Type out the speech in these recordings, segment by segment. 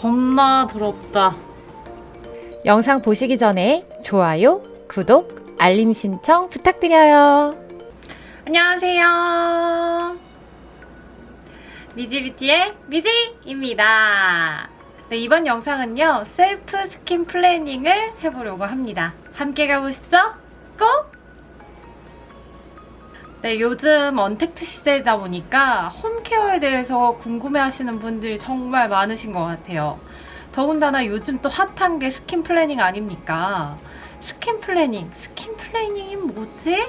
겁나 더럽다. 영상 보시기 전에 좋아요, 구독, 알림 신청 부탁드려요. 안녕하세요. 미지뷰티의 미지입니다. 네, 이번 영상은요, self skin planing을 해보려고 합니다. 함께 가보시죠. Go! 네, 요즘 언택트 시대다 보니까 home care에 대해서 궁금해 하시는 분들이 정말 많으신 것 같아요. 더군다나 요즘 또 hot한 게 skin planing 아닙니까? skin planing, skin planing이 뭐지?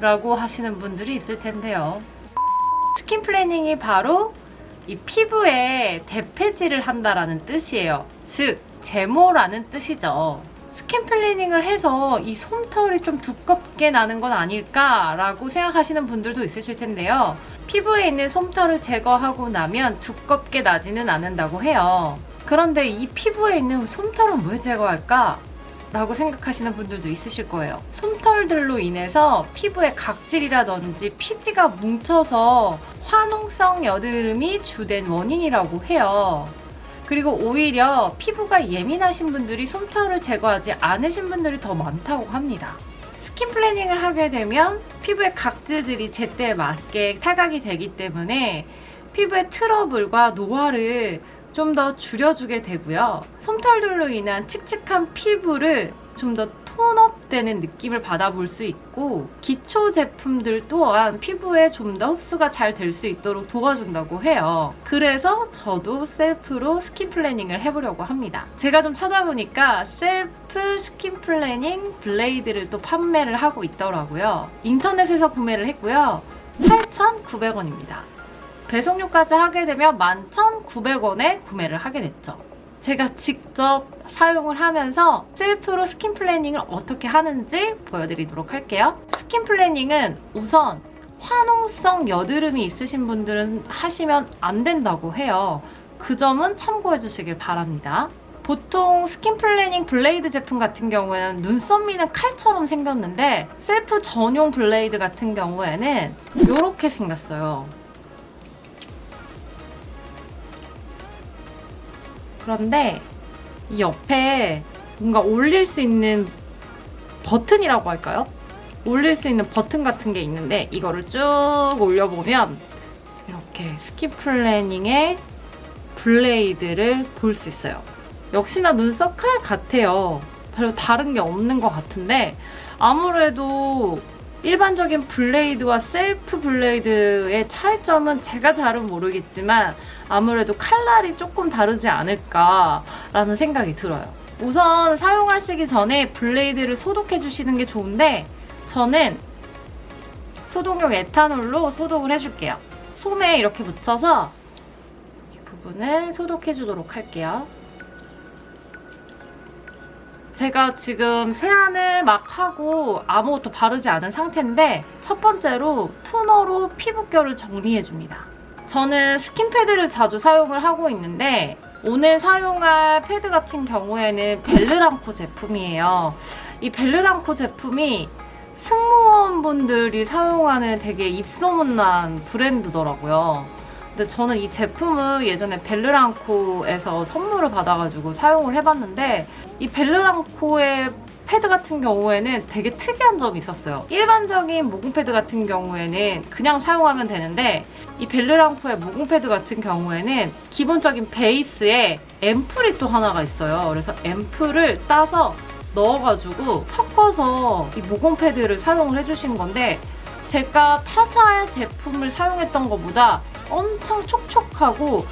라고 하시는 분들이 있을 텐데요. skin planing이 바로 이 피부에 대패질을 한다라는 뜻이에요. 즉, 제모라는 뜻이죠. skin planing을 해서 이 솜털이 좀 두껍게 나는 건 아닐까라고 생각하시는 분들도 있으실 텐데요. 피부에 있는 솜털을 제거하고 나면 두껍게 나지는 않는다고 해요. 그런데 이 피부에 있는 솜털은 왜 제거할까? 라고 생각하시는 분들도 있으실 거예요. 솜털들로 인해서 피부에 각질이라든지 피지가 뭉쳐서 화농성 여드름이 주된 원인이라고 해요. 그리고 오히려 피부가 예민하신 분들이 솜털을 제거하지 않으신 분들이 더 많다고 합니다. skin planing을 하게 되면 피부의 각질들이 제때에 맞게 탈각이 되기 때문에 피부의 트러블과 노화를 좀 더 줄여주게 되고요. 솜털들로 인한 칙칙한 피부를 좀더 tone up되는 느낌을 받아볼 수 있고 기초 제품들 또한 피부에 좀 더 흡수가 잘 될 수 있도록 도와준다고 해요. 그래서 저도 self로 skin planing을 해보려고 합니다. 제가 좀 찾아보니까 self skin planing blade를 또 판매를 하고 있더라고요. 인터넷에서 구매를 했고요. 8,900원입니다. 배송료까지 하게 되면 11,900원에 구매를 하게 됐죠. 제가 직접 사용을 하면서 self로 skin planing을 어떻게 하는지 보여드리도록 할게요. skin planing은 우선 화농성 여드름이 있으신 분들은 하시면 안 된다고 해요. 그 점은 참고해 주시길 바랍니다. 보통 skin planing blade 제품 같은 경우에는 눈썹 미는 칼처럼 생겼는데 셀프 전용 blade 같은 경우에는 이렇게 생겼어요. 그런데 이 옆에 뭔가 올릴 수 있는 버튼이라고 할까요? 올릴 수 있는 버튼 같은 게 있는데 이거를 쭉 올려보면 이렇게 skin planing의 blade를 볼 수 있어요. 역시나 눈썹 칼 같아요. 별로 다른 게 없는 것 같은데 아무래도 일반적인 blade와 self blade의 차이점은 제가 잘은 모르겠지만 아무래도 칼날이 조금 다르지 않을까라는 생각이 들어요. 우선 사용하시기 전에 블레이드를 소독해 주시는 게 좋은데 저는 소독용 에탄올로 소독을 해줄게요. 솜에 이렇게 묻혀서 이 부분을 소독해 주도록 할게요. 제가 지금 세안을 막 하고 아무것도 바르지 않은 상태인데 첫 번째로 토너로 피부결을 정리해줍니다. 저는 skin pad를 자주 사용을 하고 있는데 오늘 사용할 패드 같은 경우에는 벨르랑코 제품이에요. 이 벨르랑코 제품이 승무원분들이 사용하는 되게 입소문난 브랜드더라고요. 근데 저는 이 제품을 예전에 벨르랑코에서 선물을 받아가지고 사용을 해봤는데 이 벨르랑코의 패드 같은 경우에는 되게 특이한 점이 있었어요. 일반적인 모공 패드 같은 경우에는 그냥 사용하면 되는데 이 벨르랑코의 모공 패드 같은 경우에는 기본적인 베이스에 ampoule이 또 하나가 있어요. 그래서 ampoule을 따서 넣어가지고 섞어서 이 모공 패드를 사용을 해주시는 건데 제가 타사의 제품을 사용했던 것보다 엄청 촉촉하고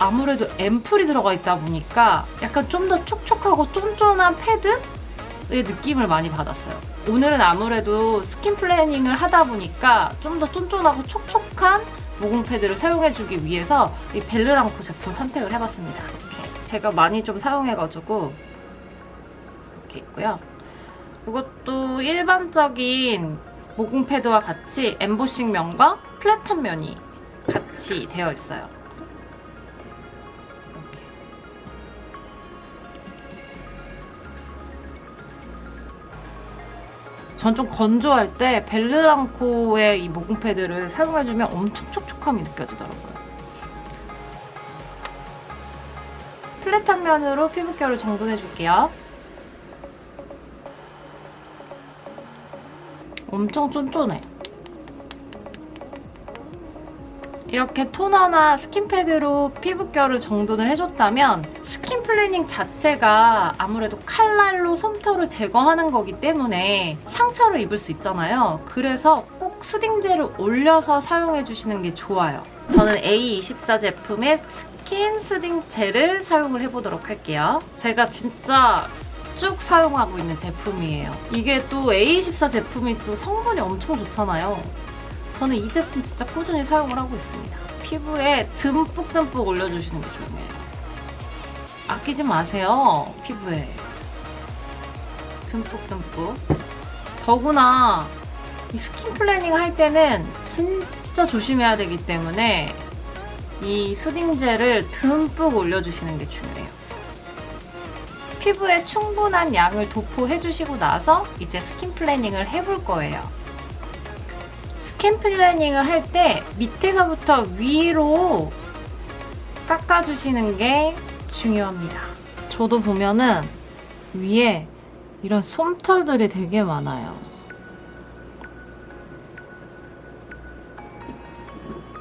아무래도 ampoule이 들어가 있다 보니까 약간 좀 더 촉촉하고 쫀쫀한 패드의 느낌을 많이 받았어요. 오늘은 아무래도 skin planing을 하다 보니까 좀 더 쫀쫀하고 촉촉한 모공 패드를 사용해주기 위해서 이 벨르랑코 제품 선택을 해봤습니다. 제가 많이 좀 사용해가지고 이렇게 있고요. 이것도 일반적인 모공 패드와 같이 엠보싱 면과 플랫한 면이 같이 되어 있어요. 전 좀 건조할 때 벨르랑코의 이 모공 패드를 사용해주면 엄청 촉촉함이 느껴지더라고요. flat한 면으로 피부결을 정돈해줄게요. 엄청 쫀쫀해. 이렇게 토너나 skin pad로 피부결을 정돈을 해줬다면 skin planing 자체가 아무래도 칼날로 솜털을 제거하는 거기 때문에 상처를 입을 수 있잖아요. 그래서 꼭 soothing gel을 올려서 사용해 주시는 게 좋아요. 저는 A24 제품의 skin soothing 젤을 사용을 해보도록 할게요. 제가 진짜 쭉 사용하고 있는 제품이에요. 이게 또 A24 제품이 또 성분이 엄청 좋잖아요. 저는 이 제품 진짜 꾸준히 사용을 하고 있습니다. 피부에 듬뿍듬뿍 올려주시는 게 중요해요. 아끼지 마세요, 피부에. 듬뿍듬뿍. 더구나 이 skin planing 할 때는 진짜 조심해야 되기 때문에 이 soothing 젤을 듬뿍 올려주시는 게 중요해요. 피부에 충분한 양을 도포해주시고 나서 이제 skin planing을 해볼 거예요. skin planing을 할 때 밑에서부터 위로 깎아주시는 게 중요합니다. 저도 보면은 위에 이런 솜털들이 되게 많아요.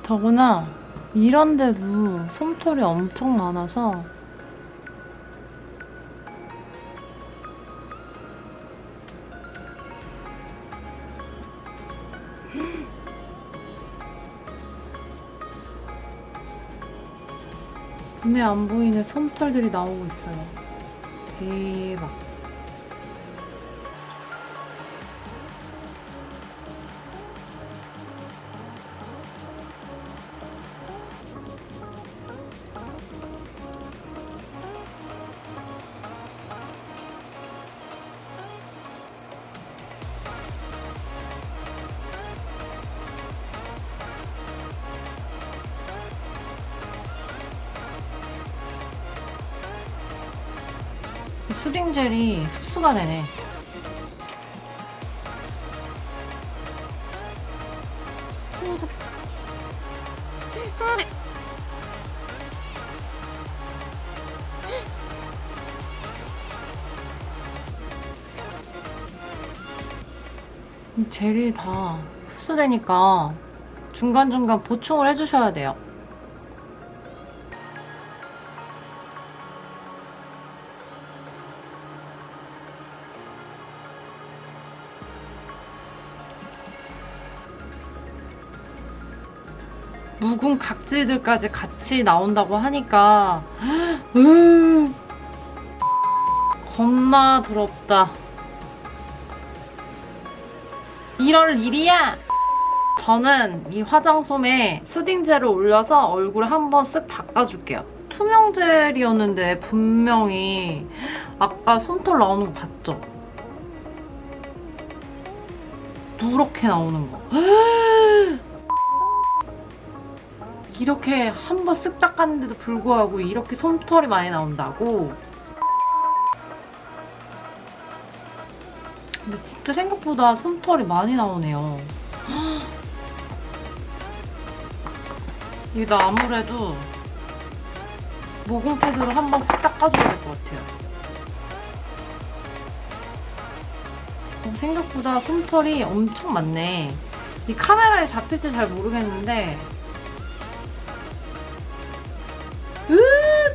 더구나 이런데도 솜털이 엄청 많아서 눈에 안 보이는 솜털들이 나오고 있어요. 대박. 수딩젤이 흡수가 되네. 이 젤이 다 흡수되니까 중간중간 보충을 해주셔야 돼요. 묵은 각질들까지 같이 나온다고 하니까 으, 겁나 더럽다. 이럴 일이야. 저는 이 화장솜에 수딩젤을 올려서 얼굴 한번 쓱 닦아줄게요. 투명 젤이었는데 분명히 아까 솜털 나오는 거 봤죠? 누렇게 나오는 거. 이렇게 한 번 쓱 닦았는데도 불구하고 이렇게 솜털이 많이 나온다고? 근데 진짜 생각보다 솜털이 많이 나오네요. 이거 아무래도 모공 패드로 한 번 쓱 닦아줘야 될 것 같아요. 어, 생각보다 솜털이 엄청 많네. 이 카메라에 잡힐지 잘 모르겠는데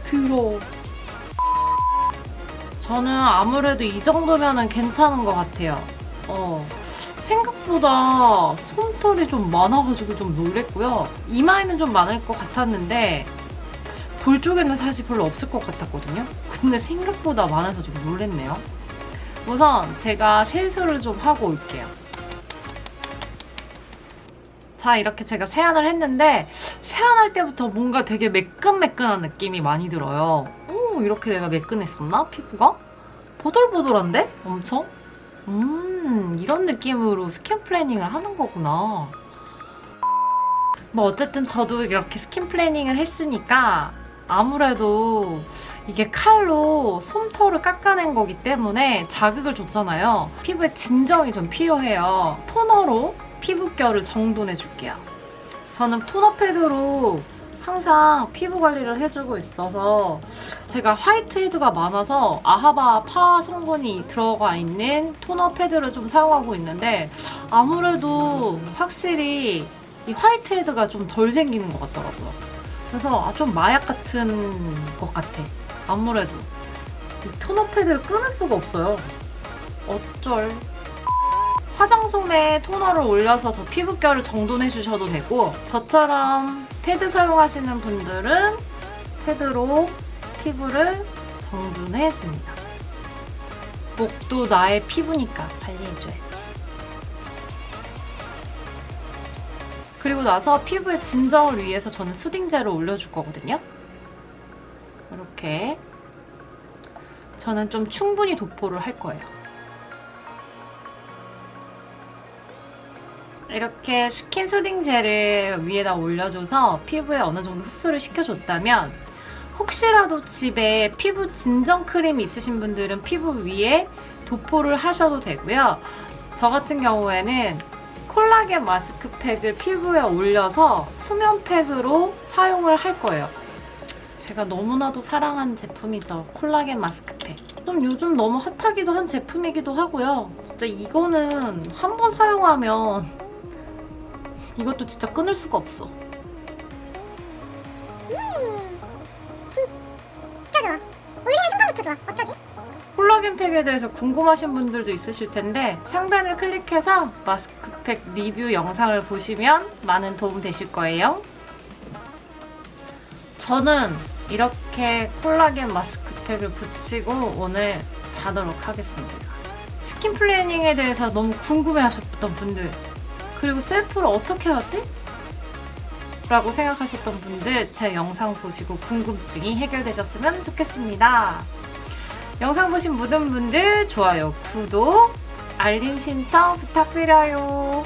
더러워. 저는 아무래도 이 정도면은 괜찮은 것 같아요. 어. 생각보다 솜털이 좀 많아가지고 좀 놀랬고요. 이마에는 좀 많을 것 같았는데 볼 쪽에는 사실 별로 없을 것 같았거든요. 근데 생각보다 많아서 좀 놀랬네요. 우선 제가 세수를 좀 하고 올게요. 자 이렇게 제가 세안을 했는데 세안할 때부터 뭔가 되게 매끈매끈한 느낌이 많이 들어요. 오 이렇게 내가 매끈했었나? 피부가? 보들보들한데? 엄청? 음 이런 느낌으로 skin planing을 하는 거구나. 뭐 어쨌든 저도 이렇게 skin planing을 했으니까 아무래도 이게 칼로 솜털을 깎아낸 거기 때문에 자극을 줬잖아요. 피부에 진정이 좀 필요해요. 토너로 피부결을 정돈해 줄게요. 저는 토너 패드로 항상 피부 관리를 해주고 있어서 제가 화이트헤드가 많아서 아하바 파 성분이 들어가 있는 토너 패드를 좀 사용하고 있는데 아무래도 확실히 이 화이트헤드가 좀 덜 생기는 것 같더라고요. 그래서 아, 좀 마약 같은 것 같아. 아무래도 이 토너 패드를 끊을 수가 없어요. 어쩔. 화장솜에 토너를 올려서 저 피부결을 정돈해 주셔도 되고 저처럼 패드 사용하시는 분들은 패드로 피부를 정돈해 줍니다. 목도 나의 피부니까 관리해줘야지. 그리고 나서 피부의 진정을 위해서 저는 soothing 젤을 올려줄 거거든요. 이렇게 저는 좀 충분히 도포를 할 거예요. 이렇게 skin soothing 젤을 위에다 올려줘서 피부에 어느 정도 흡수를 시켜줬다면 혹시라도 집에 피부 진정 크림이 있으신 분들은 피부 위에 도포를 하셔도 되고요. 저 같은 경우에는 콜라겐 마스크팩을 피부에 올려서 수면팩으로 사용을 할 거예요. 제가 너무나도 사랑하는 제품이죠. 콜라겐 마스크팩. 좀 요즘 너무 핫하기도 한 제품이기도 하고요. 진짜 이거는 한 번 사용하면 이것도 진짜 끊을 수가 없어. 진짜 좋아. 올리는 순간부터 좋아. 어쩌지? 콜라겐 팩에 대해서 궁금하신 분들도 있으실 텐데 상단을 클릭해서 마스크팩 리뷰 영상을 보시면 많은 도움 되실 거예요. 저는 이렇게 콜라겐 마스크팩을 붙이고 오늘 자도록 하겠습니다. skin planing에 대해서 너무 궁금해 하셨던 분들 그리고 셀프를 어떻게 하지? 라고 생각하셨던 분들 제 영상 보시고 궁금증이 해결되셨으면 좋겠습니다. 영상 보신 모든 분들 좋아요, 구독, 알림 신청 부탁드려요.